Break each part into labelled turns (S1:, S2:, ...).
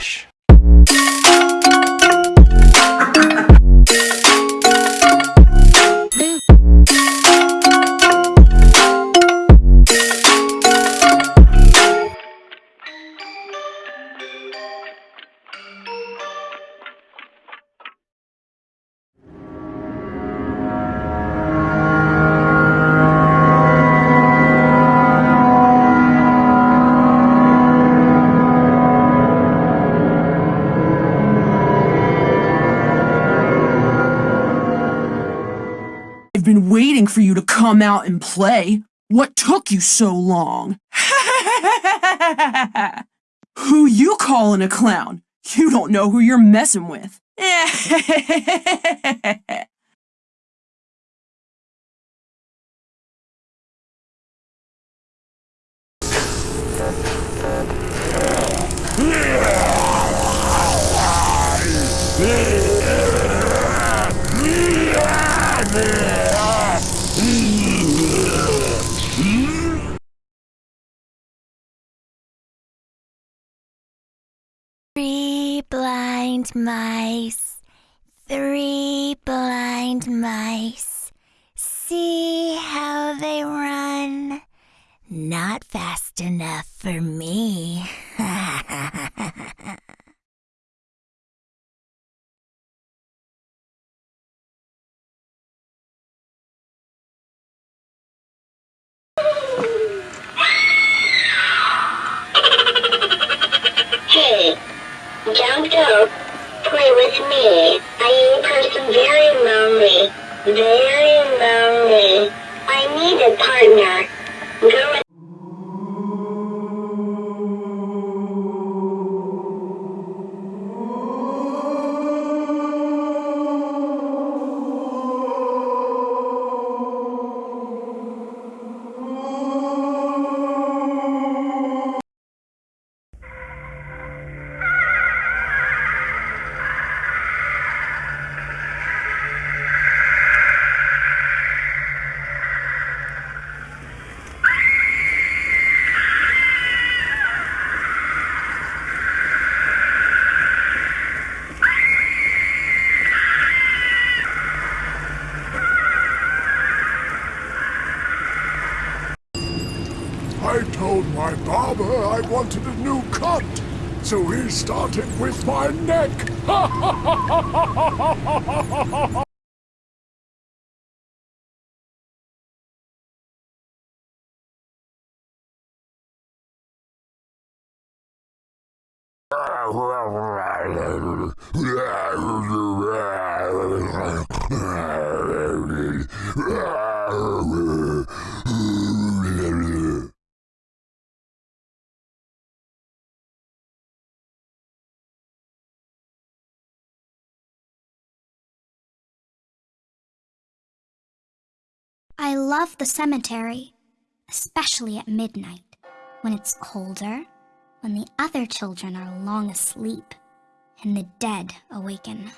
S1: Relaxa.
S2: I've been waiting for you to come out and play. What took you so long? who you calling a clown? You don't know who you're messing with.
S3: blind mice, three blind mice. See how they run. Not fast enough for me.
S4: lonely. Very lonely. I need a partner.
S5: Told my barber I wanted a new cut, so he started with my neck.
S6: I love the cemetery, especially at midnight, when it's colder, when the other children are long asleep, and the dead awaken.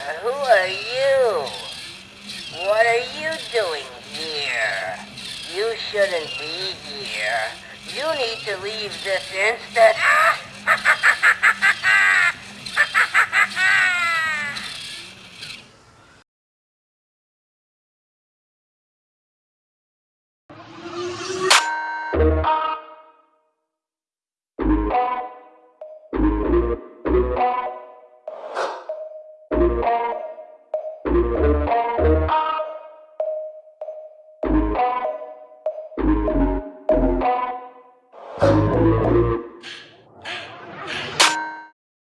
S7: Who are you? What are you doing here? You shouldn't be here. You need to leave this instant.